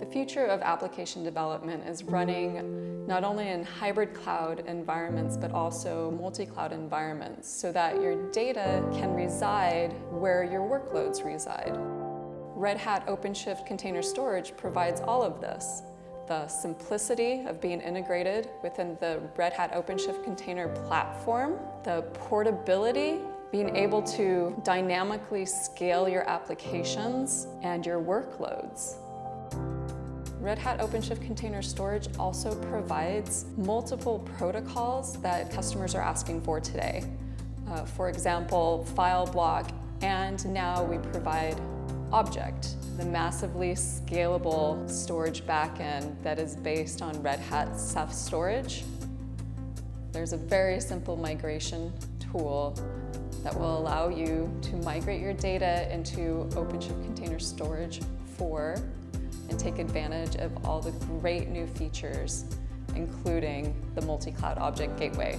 The future of application development is running not only in hybrid cloud environments, but also multi-cloud environments so that your data can reside where your workloads reside. Red Hat OpenShift Container Storage provides all of this. The simplicity of being integrated within the Red Hat OpenShift Container Platform, the portability being able to dynamically scale your applications and your workloads. Red Hat OpenShift Container Storage also provides multiple protocols that customers are asking for today. Uh, for example, file block, and now we provide Object, the massively scalable storage backend that is based on Red Hat Ceph Storage. There's a very simple migration tool that will allow you to migrate your data into OpenShift Container Storage 4 and take advantage of all the great new features, including the multi-cloud object gateway.